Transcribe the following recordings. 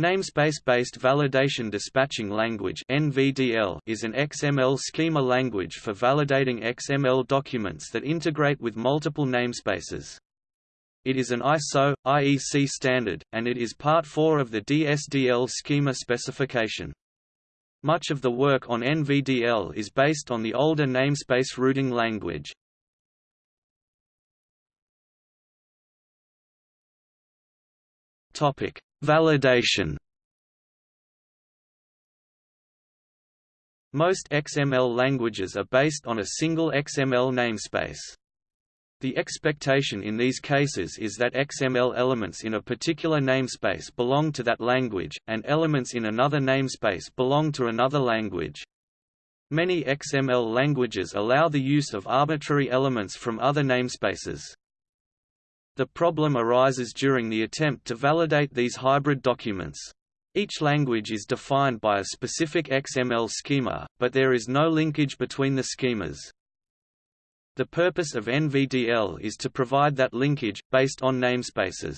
Namespace-based Validation Dispatching Language (NVDL) is an XML schema language for validating XML documents that integrate with multiple namespaces. It is an ISO IEC standard and it is part 4 of the DSDL schema specification. Much of the work on NVDL is based on the older namespace routing language. Topic Validation Most XML languages are based on a single XML namespace. The expectation in these cases is that XML elements in a particular namespace belong to that language, and elements in another namespace belong to another language. Many XML languages allow the use of arbitrary elements from other namespaces. The problem arises during the attempt to validate these hybrid documents. Each language is defined by a specific XML schema, but there is no linkage between the schemas. The purpose of NVDL is to provide that linkage, based on namespaces.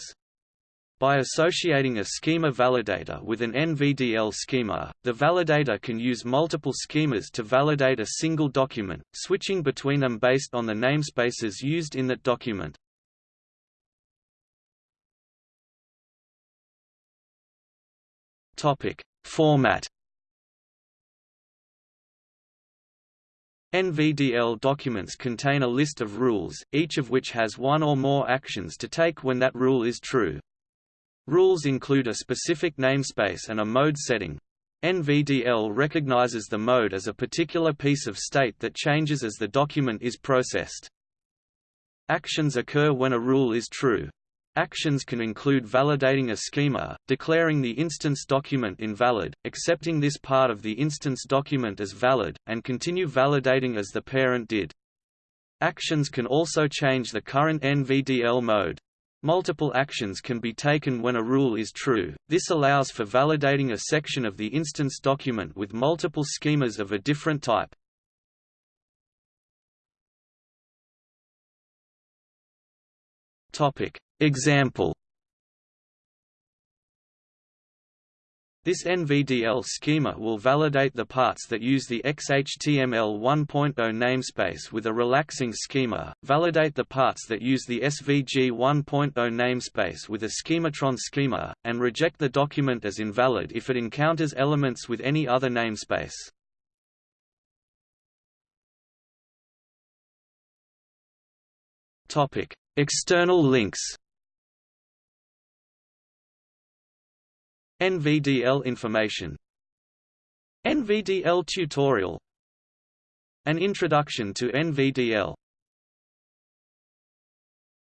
By associating a schema validator with an NVDL schema, the validator can use multiple schemas to validate a single document, switching between them based on the namespaces used in that document. Topic: Format. NVDL documents contain a list of rules, each of which has one or more actions to take when that rule is true. Rules include a specific namespace and a mode setting. NVDL recognizes the mode as a particular piece of state that changes as the document is processed. Actions occur when a rule is true. Actions can include validating a schema, declaring the instance document invalid, accepting this part of the instance document as valid, and continue validating as the parent did. Actions can also change the current NVDL mode. Multiple actions can be taken when a rule is true, this allows for validating a section of the instance document with multiple schemas of a different type. Topic Example This NVDL schema will validate the parts that use the XHTML 1.0 namespace with a RELAX NG schema, validate the parts that use the SVG 1.0 namespace with a schematron schema, and reject the document as invalid if it encounters elements with any other namespace. External links NVDL information. NVDL tutorial. An introduction to NVDL